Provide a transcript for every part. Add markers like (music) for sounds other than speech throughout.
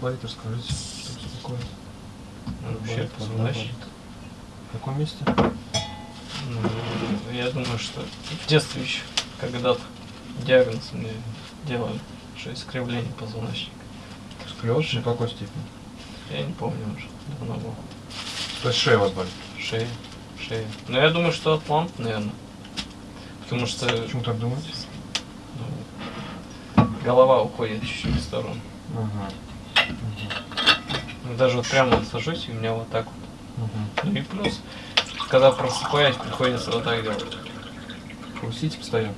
болит, расскажите, что это такое. Ну, Вообще позвоночник. В каком месте? Ну, я думаю, что в детстве еще когда-то диагноз мне делали, что искривление позвоночника. Сколиоз в какой степени? Я не помню уже, давно было. То есть шея у вас болит? Шея, шея. Но я думаю, что атлант, наверное. Потому что Почему так думаете? ну, голова уходит чуть-чуть в сторону. Ага. Ну, Даже вот прямо вот сажусь, и у меня вот так вот. Угу. Ну и плюс, когда просыпаюсь, приходится вот так делать. Хрустите постоянно?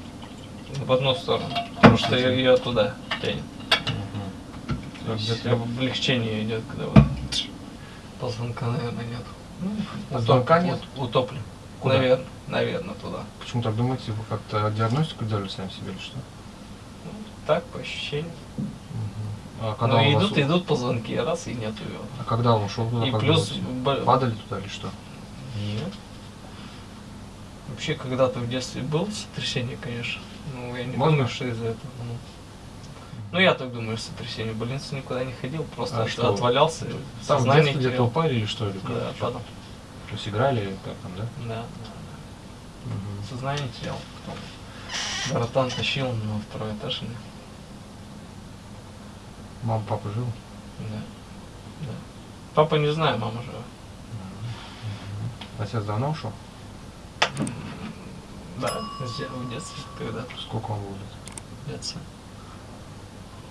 В одну сторону. Потому что ее туда тянет. Угу. Где-то Облегчение идет, когда вот позвонка, наверное, нет. Ну, Позвонка нет? ут- Утоплен. Куда? Наверное, наверное, туда. Почему так думаете? Вы как-то диагностику делали сами себе или что? Ну, так, по ощущениям. А когда ну, он вас идут, у- идут позвонки, раз и нету его. А когда он ушел туда? И плюс... бо- Падали туда или что? Нет. Вообще, когда-то в детстве было сотрясение, конечно. Ну, я не Можно? думаю, что из-за этого. Ну, ну, я так думаю, сотрясение. В больницу никуда не ходил, просто А от- что? отвалялся. Там в детстве где-то упали или что? Или как? Да, падал. То есть играли как там, да? Да, да, да. Сознание терял. Потом братан тащил на второй этаж. и- Мама, папа жил? Да. да. Папа не знаю, мама жива. Отец давно ушел? Да, в детстве когда-то. Сколько он был лет? В детстве.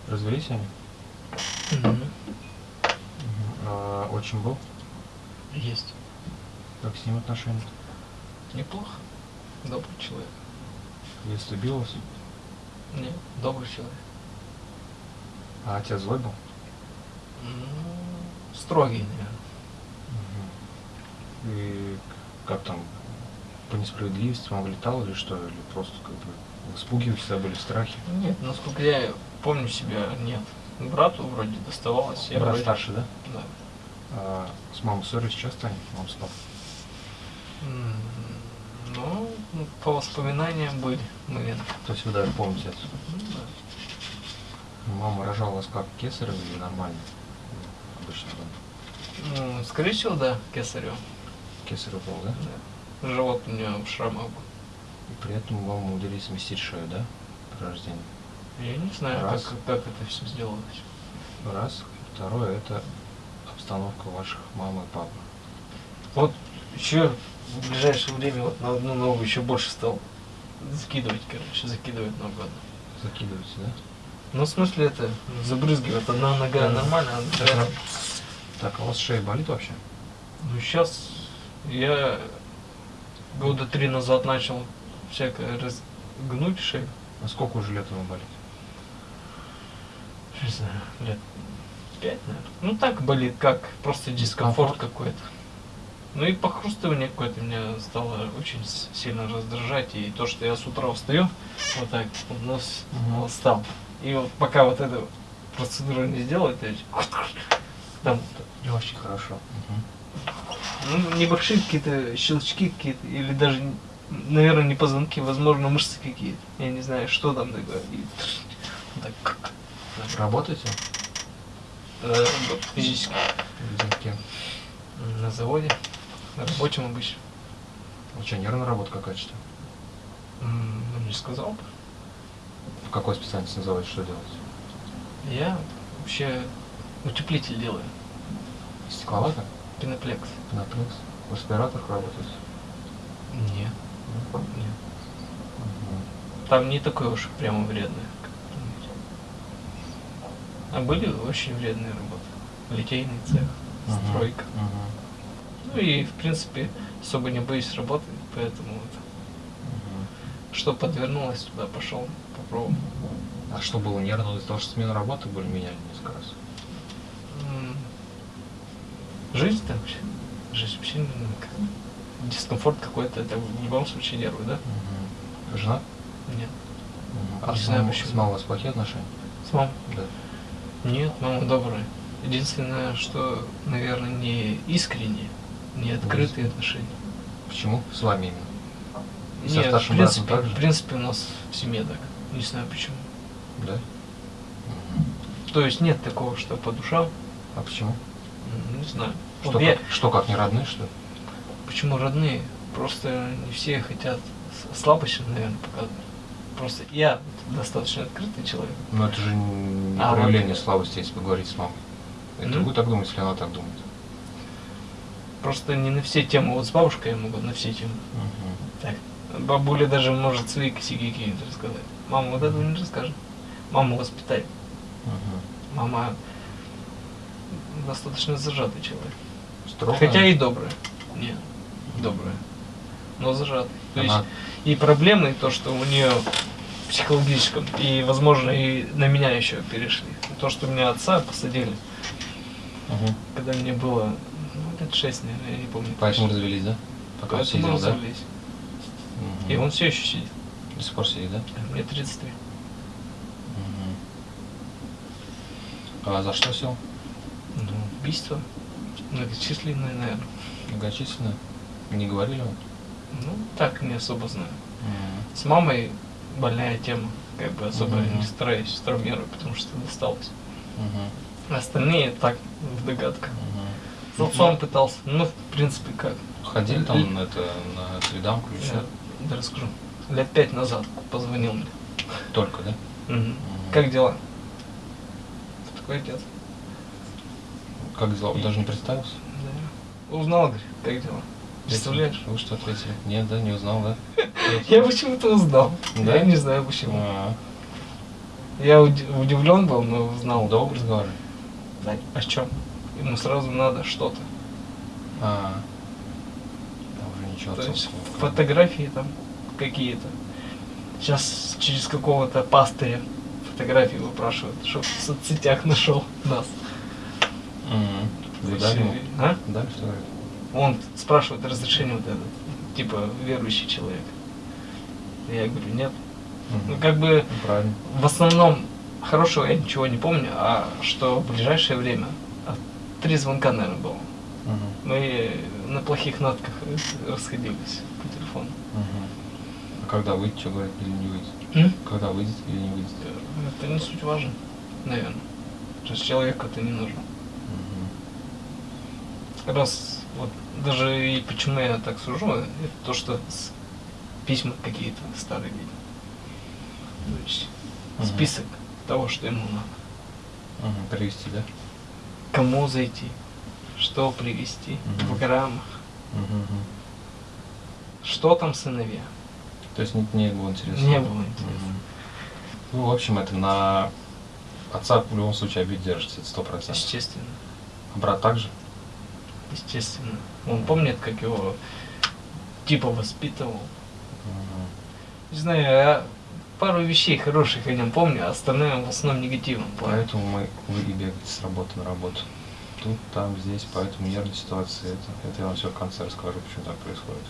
Развелись они? А, отчим был? Есть. Как с ним отношения? Неплохо. Добрый человек. В детстве бил вас? Не, добрый человек. А отец злой был? Ну, строгий, наверное. И как там, по несправедливости вам влетал или что? Или просто как бы в испуге всегда были в страхе? Нет, насколько я помню себя, нет. Брату вроде доставалось. Я Брат вроде- старший, да? Да. А с мамой ссорились часто они? Мам с папой? Ну, ну, по воспоминаниям были моменты. То есть вы даже помните это? Ну, да. Мама рожала вас как, кесарево или нормально? Обычно там скорее всего, да, кесарево. кесарево был, да? Да. Живот у меня в шрамах был. И при этом вам умудрились сместить шею, да? При рождении. Я не знаю, Раз. как, как это все сделалось. Раз. Второе, это обстановка ваших мамы и папы. Вот еще в ближайшее время вот на одну ногу еще больше стал закидывать, короче, закидывать ногу одну. Закидываете, да? Ну, в смысле, это забрызгивает. Одна нога Да. нормально, а другая... Так, а у вас шея болит вообще? Ну, сейчас я года три назад начал всякое разгнуть шею. А сколько уже лет вам болит? Не знаю, лет пять, наверное. Ну, так болит, как просто дискомфорт какой-то. Ну и похрустывание какое-то меня стало очень сильно раздражать. И то, что я с утра встаю, вот так, нос вот стал. И вот пока вот эту процедуру не сделаю, то есть там Очень хорошо. ну, небольшие какие-то щелчки какие-то, или даже, наверное, не позвонки, возможно, мышцы какие-то. Я не знаю, что там такое. И так, Работаете? э, физически. Кем? На заводе, на рабочем обычно. У тебя нервная работа какая-то что? Ну, не сказал бы. В какой специальности называете, что делаете? Я вообще утеплитель делаю. Стекловата? Пеноплекс. Пеноплекс? В респираторах работаете? Нет, Нет? нет. Мгм. Там не такое уж прямо вредное. А были очень вредные работы. Литейный цех, Мгм. стройка. Мгм. Ну и, в принципе, особо не боюсь работы, поэтому вот, Мгм. что подвернулось, туда пошел, попробовал. А что было нервно из-за того, что смену работы были меняли несколько раз? Жизнь там вообще. Жизнь вообще ну, как дискомфорт какой-то, это в любом случае нервы, да? Мгм. Жена? Нет. Мгм. А Не с почему. с мамой у вас плохие отношения? С мамой? Да. Нет, мама добрая. Единственное, что, наверное, не искренние, не открытые отношения. Почему? С вами именно? И со Нет, в принципе, братом в принципе, у нас в семье так. Не знаю почему. Да? То есть нет такого, что по душам. А почему? Не знаю. Что, Вот я- как, что как не родные, что ли? Почему родные? Просто не все хотят слабости, наверное, показывать. Просто я достаточно открытый человек. Но это же не А, проявление вот. слабости, если поговорить с мамой. Это Ну. вы так думаете, или она так думает? Просто не на все темы. Вот с бабушкой я могу на все темы. Так. Бабуля даже может свои косяки какие-то рассказать. Мама вот этого не расскажет. Мама воспитает. Мгм. Мама достаточно зажатый человек. Строго? Хотя и добрая. Нет, добрая. Но зажатый. То есть Она- и проблемы, и то, что у нее психологическом, и, возможно, и на меня еще перешли. То, что меня отца посадили, Мгм. когда мне было ну, лет шесть, наверное, я не помню. Поэтому развелись, да? Пока Поэтому сидел, да? И он все еще сидит. До сих пор сидит, да? Мне 33. Мгм. А за что сел? Ну, убийство. Многочисленное, наверное. Многочисленное? Не говорили вам? Ну, так не особо знаю. Мгм. С мамой больная тема. Как бы особо Мгм. не стараюсь травмировать, потому что досталось. Мгм. Остальные так, в догадках. Мгм. С отцом пытался. Ну, в принципе, как. Ходили там на это, на или Я что? Да расскажу. Лет пять назад позвонил мне. Только, да? Мгм. Мгм. Как дела? Такой отец. Как дела? Даже не представился? Да. Узнал, говорит, как дела? Представляешь? Вы что ответили? Нет, да, не узнал, да? (laughs) Я почему-то узнал. Да? Я не знаю почему. А, Я удивлен был, но узнал. Долго разговаривали? Да, о чем? Ему сразу надо что-то. А, То есть фотографии там какие-то. Сейчас через какого-то пастыря фотографии выпрашивают, чтобы в соцсетях нашел нас. Вы дали ему? а? Дали фотографию? Он спрашивает разрешение вот этот, типа верующий человек. Я говорю, нет. Ну как бы Правильно. в основном хорошего я ничего не помню, а что в ближайшее время три звонка, наверное, было. Мы на плохих нотках расходились по телефону. Мгм. А когда выйдет, говорит, или не выйдет? М? Когда выйдет или не выйдет? Это не суть важно, наверное. То есть человеку это не нужно. Мгм. Раз вот даже и почему я так сужу, это то, что письма какие-то старые видел. То есть Мгм. список того, что ему надо. Мгм. Привезти, да? Кому зайти, что привезти Мгм. в граммах, мгм. что там сыновья. То есть не, не было интересно? Не было интересно. Мгм. Ну, в общем, это на отца в любом случае обид держится, это сто процентов. Естественно. А брат также? Естественно. Он помнит, как его типа воспитывал. Мгм. Не знаю, я пару вещей хороших о нем помню, а остальное в основном негативном плане. Поэтому мы, вы и бегаете с работы на работу. Тут, там, здесь, поэтому нервные ситуации. Это, это я вам все в конце расскажу, почему так происходит.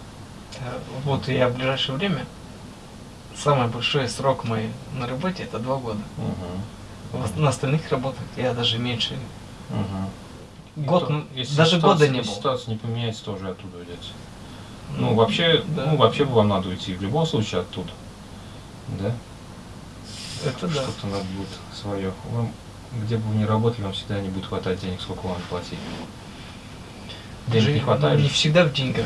Э, Вот я в ближайшее время, самый большой срок мой на работе это два года. Угу. На остальных работах я даже меньше. Угу. Год, ну, даже года не Если было. ситуация не поменяется, тоже оттуда уйдете. Ну, Ну, вообще, да. ну, вообще бы вам надо уйти в любом случае оттуда. Да? Это да. Что-то надо будет свое. Вам, где бы вы ни работали, вам всегда не будет хватать денег, сколько вам платить. Денег Даже, не хватает? ну, не всегда в деньгах.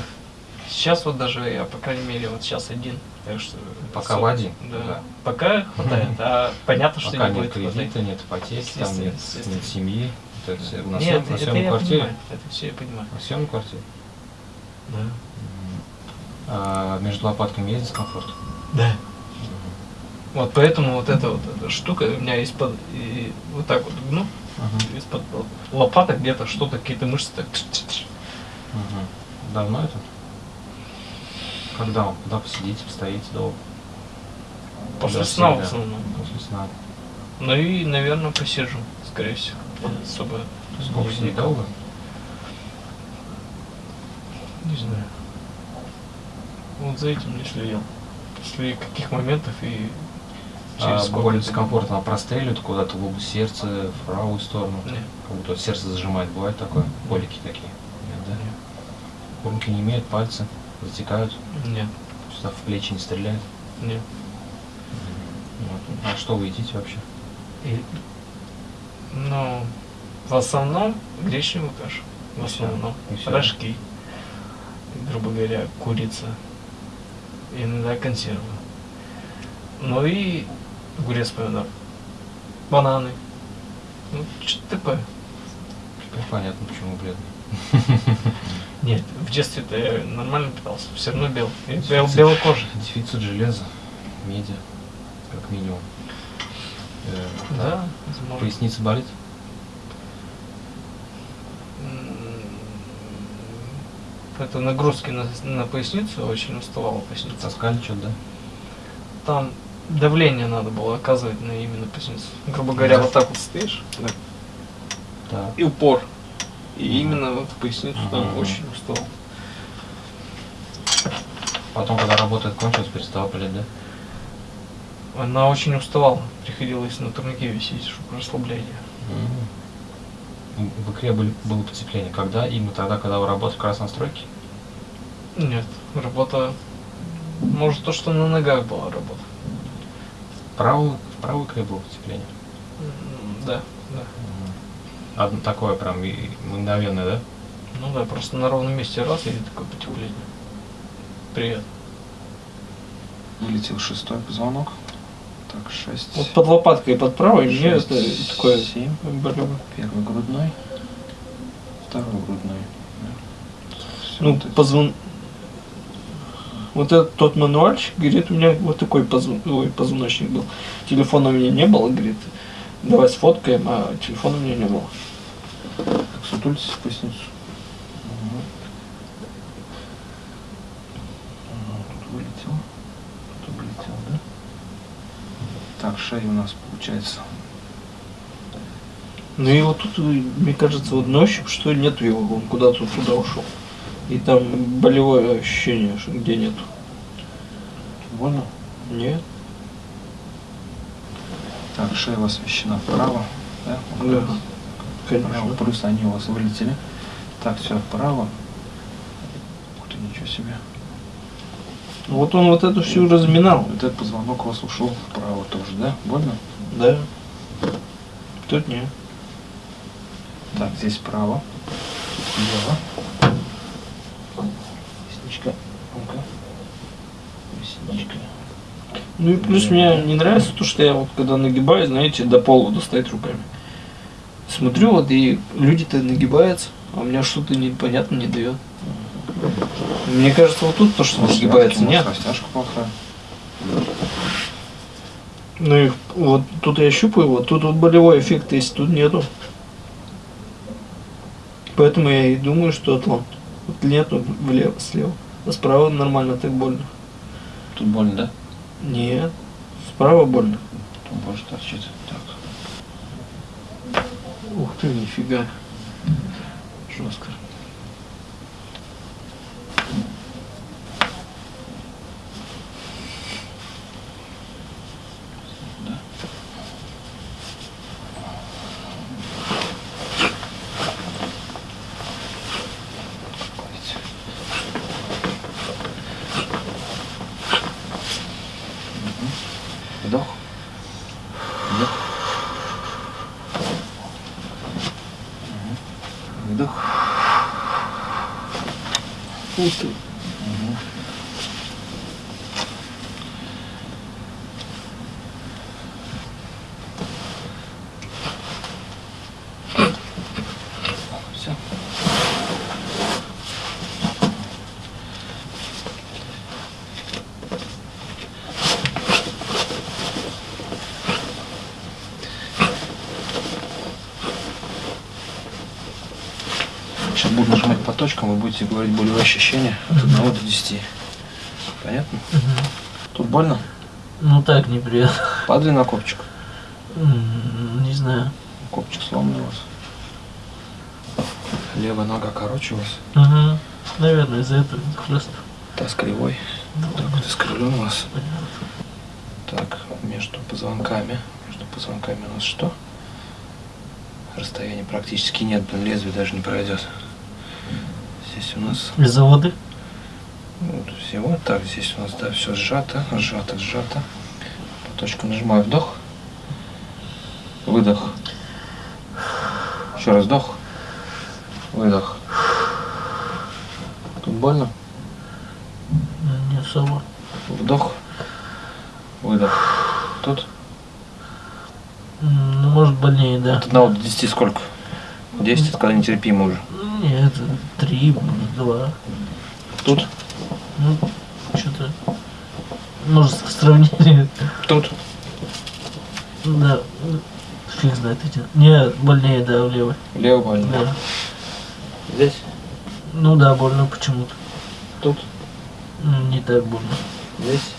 Сейчас вот даже я, по крайней мере, вот сейчас один. Так что Пока в один? Да. Да. Пока хватает, а (laughs) понятно, что Пока не будет хватать. кредита, нет ипотеки, там нет, нет семьи. Это все. На, Нет, съем- это, на съемной квартире? понимаю. Это все я понимаю. На съемной квартире? Да. А между лопатками есть дискомфорт? Да. Вот поэтому вот эта вот эта штука у меня из-под и вот так вот гну, Мгм. из-под лопаток где-то что-то, какие-то мышцы так. Мгм. Давно это? Когда вам? Когда посидите, постоите долго? После Да, сна в основном. После сна. Ну и, наверное, посижу, скорее всего. Особо Сколько сидеть долго? Не знаю. Вот за этим не следил. После каких моментов и А, сколько боль это дискомфорт, она простреливает куда-то в область сердца, в правую сторону. Нет. Как будто сердце зажимает. Бывает такое? Колики такие? Нет, да? Нет. Колики не имеют, пальцы затекают, Нет. сюда в плечи не стреляет. Нет. Вот. А что вы едите вообще? И Ну, в основном гречневую кашу. В И основном. и всё. Рожки. Грубо говоря, курица. Иногда консервы. Ну и огурец помидор. Бананы. Ну, что-то такое. Теперь понятно, почему бледный. (laughs) Нет, в детстве-то я нормально питался. Все равно бел. Бел, белокожий. Дефицит железа, меди, как минимум. Э, Да, возможно. Поясница болит? Это нагрузки на, на поясницу, очень уставала поясница. Таскали что-то, да? Там давление надо было оказывать на именно поясницу. Грубо говоря, Да. вот так вот стоишь, да, Так. и упор. И именно вот поясницу там Мгм. очень устал. Потом, когда работа кончилась, перестала болеть, да? Она очень уставала. Приходилось на турнике висеть, чтобы расслабление. М, В икре были, было потепление. Когда? Именно тогда, когда вы работали в красной стройке? Нет, работа... Может, то, что на ногах была работа. Правый, было потепление? М, Да, да. Одно такое прям мгновенное, да? Ну да, просто на ровном месте раз и такое потепление. Привет. Вылетел шестой позвонок. Так, шесть. Вот под лопаткой и под правой мне шесть, это такое семь. болело. Первый грудной. Второй грудной. Да. Ну, позвон... Вот этот тот мануальчик, говорит, у меня вот такой позвон... Ой, позвоночник был. Телефона у меня не было, говорит, давай сфоткаем, а телефона у меня не было. Так, сутулитесь в поясницу. Ага, Тут вылетел. Тут вылетел, да? Так, шея у нас получается. Ну и вот тут, мне кажется, вот на ощупь, что нету его, он куда-то туда ушел. И там болевое ощущение, где нету. Больно? Нет? Так, шея у вас смещена вправо. Да? Да. Право, Конечно. плюс они у вас вылетели. Так, все вправо. Ух ты, ничего себе. Вот он вот эту всю разминал. Вот этот позвонок у вас ушел вправо тоже, да? Больно? Да. Тут нет. Так, здесь вправо. Тут Ну-ка. Ресничка. Ну и плюс мне не нравится то, что я вот когда нагибаюсь, знаете, до пола достать руками. Смотрю вот и люди-то нагибаются, а у меня что-то непонятно не дает. Мне кажется, вот тут то, что нагибается, Растяжка, нет. может, Растяжка плохая. Ну и вот тут я щупаю, вот тут вот болевой эффект есть, тут нету. Поэтому я и думаю, что атлант. Вот нету влево, слева. А справа нормально так больно. Тут больно, да? Нет, справа больно. Тут больше торчит. Так. Ух ты, нифига. Жестко. Вдох. Вдох. Мгм. Вдох. Ух ты. Мгм. Все. Сейчас буду нажимать по точкам, вы будете говорить болевые ощущения от 1 до 10. Понятно? Тут больно? Ну так, неприятно. Падали на копчик. Не знаю. Копчик сломанный у вас. Левая нога короче у вас. Угу. Наверное, из-за этого хлест. Таз кривой. Так вот искривлен у вас. Так, между позвонками. Между позвонками у нас что? Расстояния практически нет, блин, лезвие даже не пройдет. Здесь у нас Из-за воды? ну, тут всего. Так, здесь у нас, да, все сжато, сжато, сжато. По точкам нажимаю вдох. Выдох. Еще раз вдох. Выдох. Тут больно? Не особо. Вдох. Выдох. Тут? Ну, может, больнее, да. От 1 до 10 сколько? 10 это когда нетерпимо уже. Нет, три, два. Тут? Ну, что-то... Может, в сравнении... Тут? Да. Фиг знает эти. Нет, больнее, да, в левой. Лево больно. Да. Здесь? Ну да, больно почему-то. Тут? М, Не так больно. Здесь?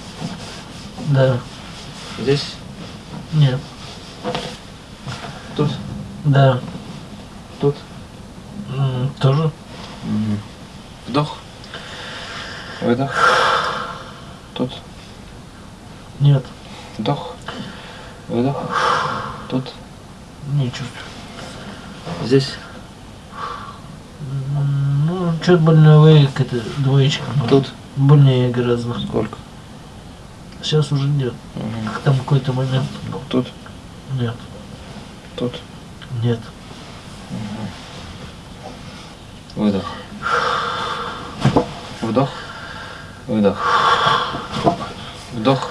Да. Здесь? Нет. Тут? Да. Тут? Тоже? Вдох. Выдох. Тут. Нет. Вдох. Выдох. Тут. Не чувствую. Здесь. Ну, что-то больновые, какая-то двоечка. Тут. Больнее гораздо. Сколько? Сейчас уже нет. Там какой-то момент. Тут. Нет. Тут. Нет. Выдох. Вдох. Выдох. Вдох.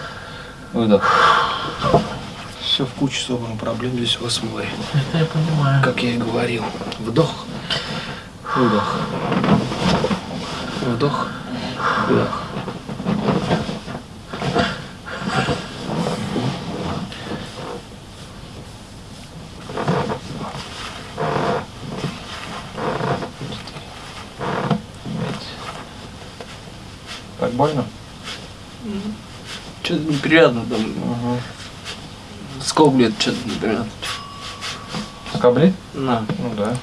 Выдох. Все в куче собрано проблем здесь у вас в море. Это я понимаю. Как я и говорил. Вдох. Выдох. Вдох. Выдох. Так больно? Неприятно там. Угу. Скоблет что-то неприятно. Скоблит? На. Ну да.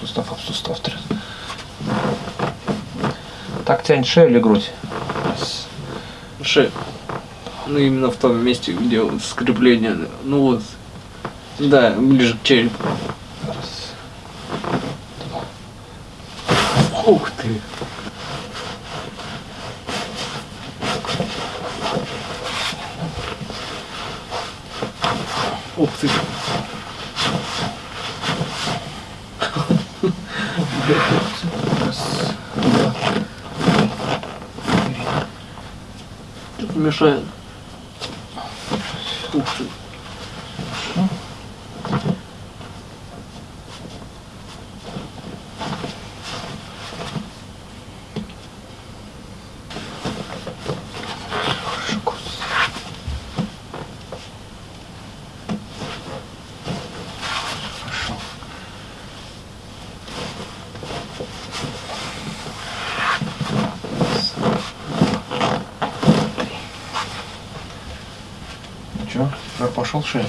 Сустав об сустав трет. Так тянет шею или грудь? Шея. Ну, именно в том месте, где вот скрепление. Ну вот. Да, ближе к черепу. Раз. Ух ты. Ух ты. Раз. Два. Что-то мешает. Ух ты. Че? Жар пошел шея?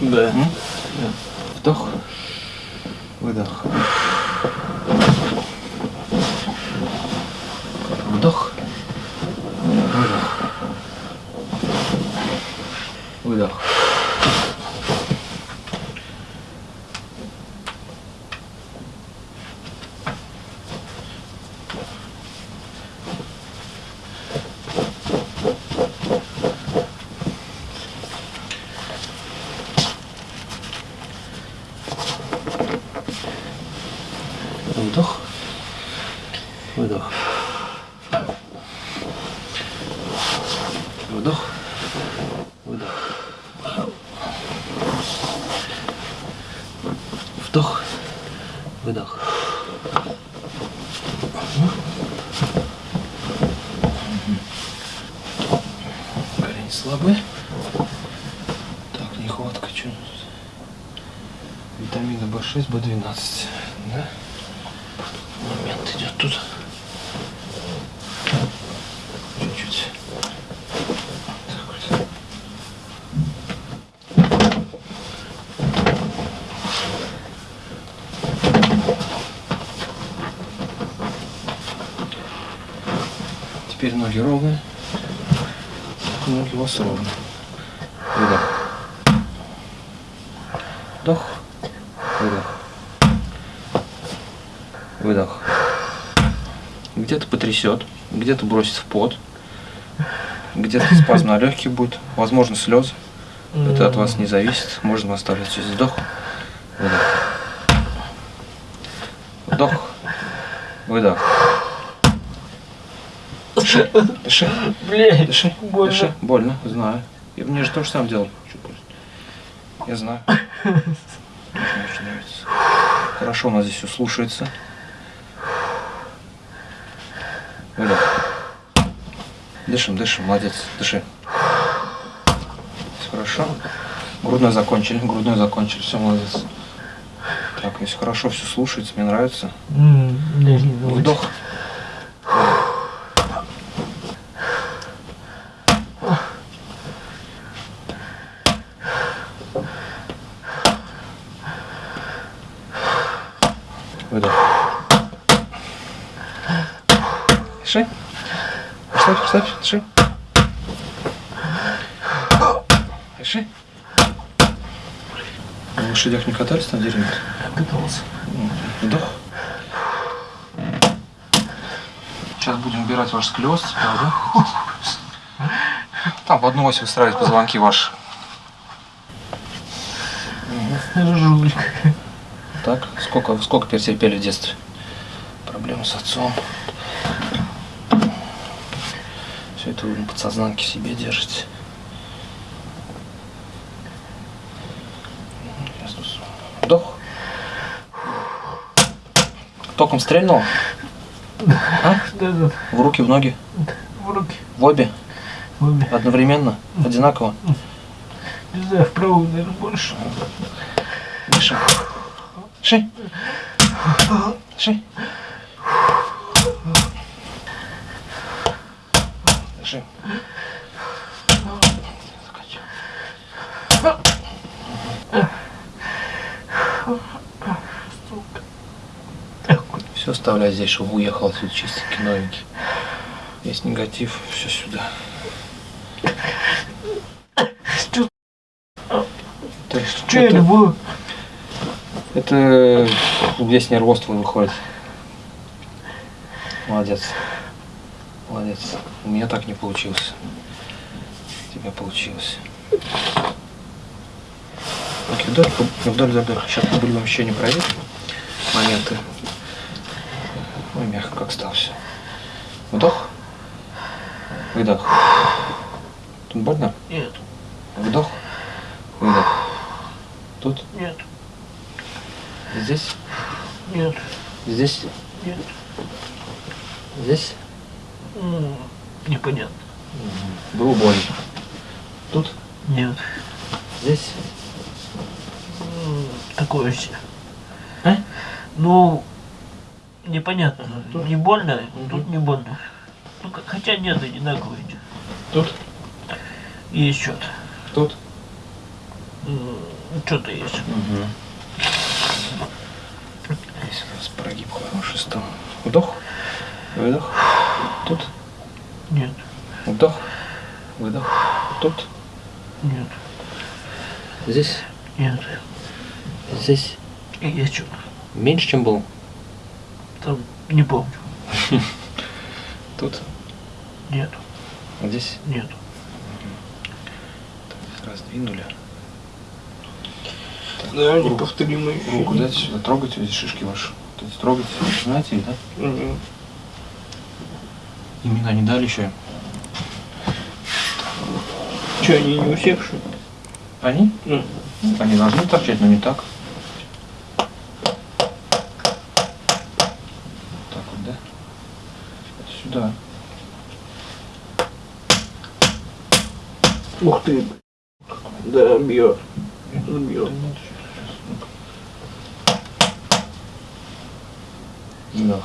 Да. Вдох. Выдох. Вдох. Выдох. Выдох. Вдох. Выдох. Вдох. Выдох. Вдох. Выдох. Колени слабые. Так, нехватка что Витамина В6, В12. Да? момент идет тут. Чуть-чуть. Так вот. Теперь ноги ровные. Ноги у вас ровные. Выдох. Вдох. Выдох. Выдох. Где-то потрясет, где-то бросит в пот, где-то (laughs) спазм на легких будет, возможно слезы. Это от вас не зависит. Можно оставлять через вдох. Выдох. Вдох. Выдох. Дыши. Дыши. Блядь, Дыши. больно. Дыши. Больно, знаю. И мне же то же самое делал. Я знаю. (laughs) Мне очень нравится. Хорошо, у нас здесь все слушается. Выдох. Дышим, дышим, молодец, дыши. Все хорошо. Грудной закончили, грудной закончили, все, молодец. Так, если хорошо все слушается, мне нравится. Вдох. Выдох. Дыши. Расслабь, расслабь, дыши. Дыши. На лошадях не катались на деревьях? Катался. Вдох. Сейчас будем убирать ваш правда? Там в одну ось выстраивать позвонки ваши. Жулька. Так, сколько, сколько перетерпели в детстве? Проблемы с отцом. Все это вы на подсознанке в себе держите. Вдох. Током стрельнул? А? Да-да, В руки, в ноги? в руки. В обе? Обе. Одновременно? Одинаково? Не знаю, вправо, наверное, больше. Дыши. Дыши. Дыши. Дыши. Все оставляй здесь, чтобы уехал отсюда чистенький, новенький. Есть негатив, все сюда. Что, что это? Это весь нервоз твой выходит. Молодец. Молодец. У меня так не получилось. У тебя получилось. Руки вдоль, вдоль, вдоль. Сейчас по болевым ощущениям проверим. Моменты. Ой, мягко как стал все. Вдох. Выдох. Тут больно? Нет, Вдох. Выдох. Тут? нет, Здесь? нет, Здесь? нет. Здесь? М, Непонятно. Было больно. Тут? Нет. Здесь? Такое себе. А? Ну, непонятно. Тут? Не больно, Мгм. тут не больно. Ну, хотя нет, одинаковые. Тут? Есть что-то. Тут? Что-то есть. Угу. Здесь у нас прогиб хороший стал. Вдох. Выдох. Вдох. Выдох. Тут. нет, Здесь. нет. Здесь. И Есть что-то. Меньше, чем был. Там не помню. (laughs) Тут. Нет, Здесь. нет. Раздвинули. Да, Руку. неповторимый. Руку дайте сюда. Трогайте эти шишки ваши. Вот эти трогайте. Знаете да? Имена не дали еще. Че, они не у всех, что ли? Они? Ну. Они должны торчать, но не так. Так вот, да? Сюда. Ух ты. Да, бьет. Бьет. Да.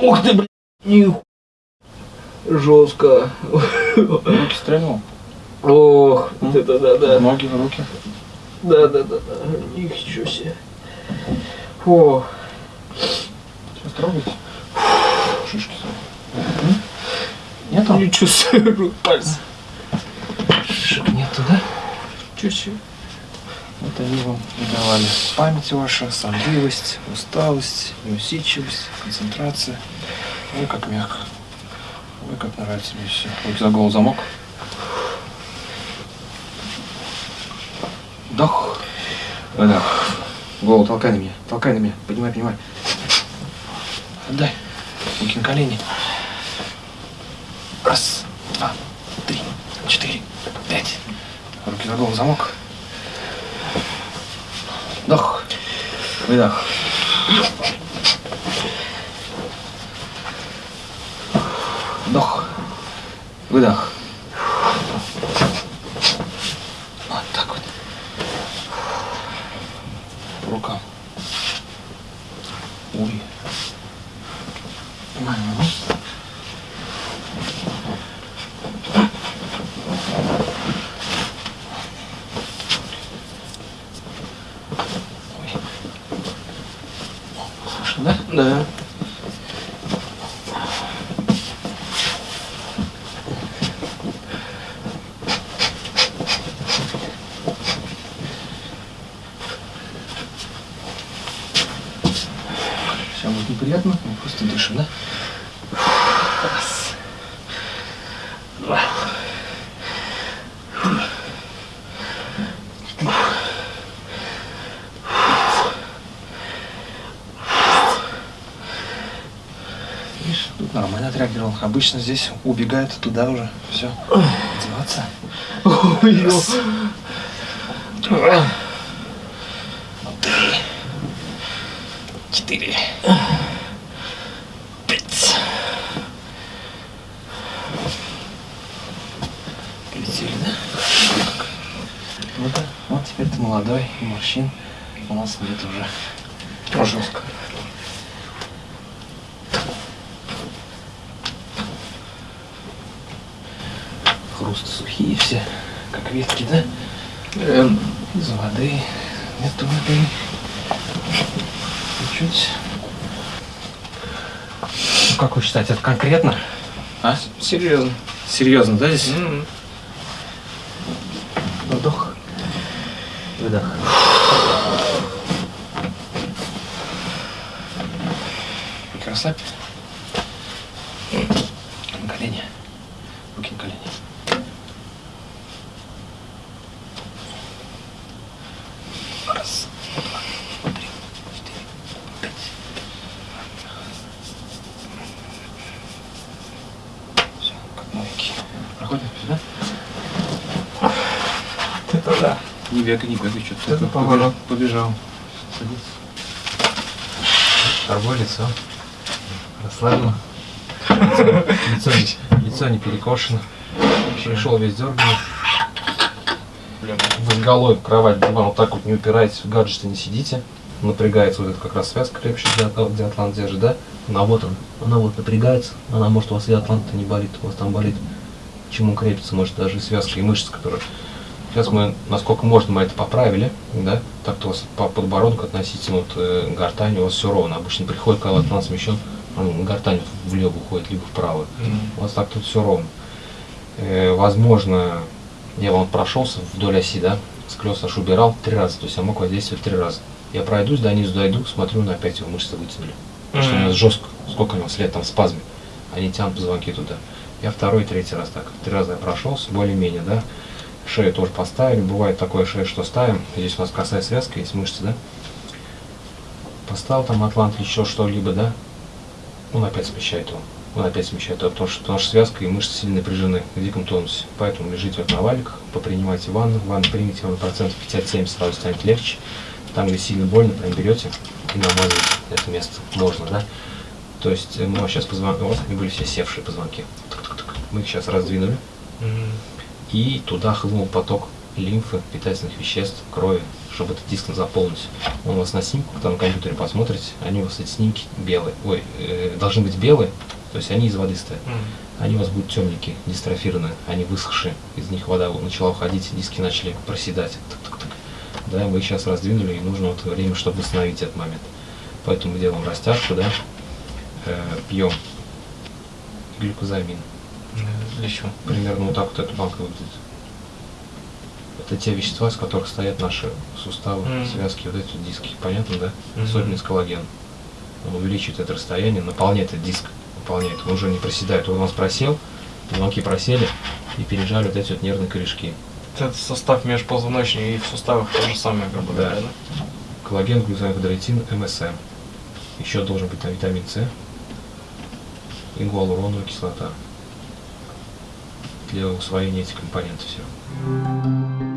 Ух ты, блин. Ниху. Руки стрельнул. Ох, вот это да-да. Ноги, руки. Да-да-да. Ничего себе. О, Сейчас трогайте. Шишки? Нету? не чувствую пальцы. Шишек нету, да? Чё себе. Вот они вам давали. Память ваша, сонливость, усталость, неусидчивость, концентрация. Ой, как мягко. Как нравится мне все. Руки за голову замок. Вдох. Выдох. Голову толкай на меня, толкай на меня, поднимай, поднимай. Отдай. Руки на колени. Раз, два, три, четыре, пять. Руки на голову, замок. Вдох. Выдох. Вдох. Выдох. Вот так вот. По рукам. Ой. Мгм. Ой. Слышно, да? Да. Все будет неприятно, мы просто дышим, да? Раз. Два. Видишь, тут нормально отреагировал. Обычно здесь убегает туда уже. Все. Одеваться. Раз. Два. Три. Четыре. Пять. Полетели, да? Так. Ну-ка, вот теперь ты молодой, морщин у нас нет уже. Жестко. Хруст сухие все, как ветки, да? Эм, Из воды. Нету воды. Чуть-чуть. Ну, как вы считаете, это конкретно? А? серьезно. Серьезно, да, здесь? М. Вдох. Выдох. Руки расслабь. На колени. Руки на колени. Раз, два, три, четыре, пять. Все, как новенький. Проходим сюда? Это не бегай, что-то. Это поворот. Побежал. Садись. Торгой лицо. Расслаблено. Лицо, не- лицо не перекошено. Пришел весь дерганный. Вы с головой в кровать, диван, вот так вот не упираетесь, в гаджете не сидите. Напрягается вот эта как раз связка крепче, где, атла- где атлант держит, да? Она вот она, она вот напрягается. Она может у вас и атлант не болит, у вас там болит. Чему крепится, может даже и связка, и мышцы, которые... Сейчас мы, насколько можно, мы это поправили, да? Так-то у вас по подбородку относительно вот, э, гортани у вас все ровно. Обычно приходит, когда атлант смещен, он гортань влево уходит, либо вправо. У вас так тут все ровно. Э, возможно, я вам прошелся вдоль оси, да, скрёс аж убирал три раза, то есть я мог воздействовать три раза. Я пройдусь, до низу дойду, смотрю, на опять его мышцы вытянули. Потому что у него жестко, сколько у него след там в спазме, они тянут позвонки туда. Я второй, третий раз так, три раза я прошелся, более-менее, да. Шею тоже поставили, бывает такое шею, что ставим, здесь у нас косая связка, есть мышцы, да. Поставил там атлант еще что-либо, да, он опять смещает его. Он опять смещает его, потому что, потому что связка и мышцы сильно напряжены в диком тонусе. Поэтому лежите вот на валиках, попринимайте ванну, ванну примите, вам процентов 50-70 сразу станет легче. Там, где сильно больно, прям берете и намазываете это место. Можно, да? То есть э, мы сейчас позвонки, вот они были все севшие позвонки. Мы их сейчас раздвинули, Мгм. И туда хлынул поток лимфы, питательных веществ, крови, чтобы этот диск заполнить. Он у вас на снимку, когда на компьютере посмотрите, они у вас эти снимки белые, ой, э, должны быть белые, то есть они из воды стоят. Мгм. Они у вас будут темненькие, дистрофированные, они высохшие, из них вода начала уходить, диски начали проседать. Тук-тук-тук. Да, мы их сейчас раздвинули, и нужно вот время, чтобы восстановить этот момент. Поэтому мы делаем растяжку, да, э, пьем глюкозамин. Чего? Примерно вот так вот эта банка выглядит. Это те вещества, из которых стоят наши суставы, Мгм. связки, вот эти диски. Понятно, да? Мгм. Особенно с коллагеном. Он увеличивает это расстояние, наполняет этот диск. Наполняет. Он уже не проседает. Он у нас просел, звонки просели и пережали вот эти вот нервные корешки. Это состав межпозвоночный и в суставах то же самое, грубо Да. говоря, да? коллаген, глюкозамин, МСМ. Еще должен быть там витамин С и гуалуроновая кислота для усвоения этих компонентов всего.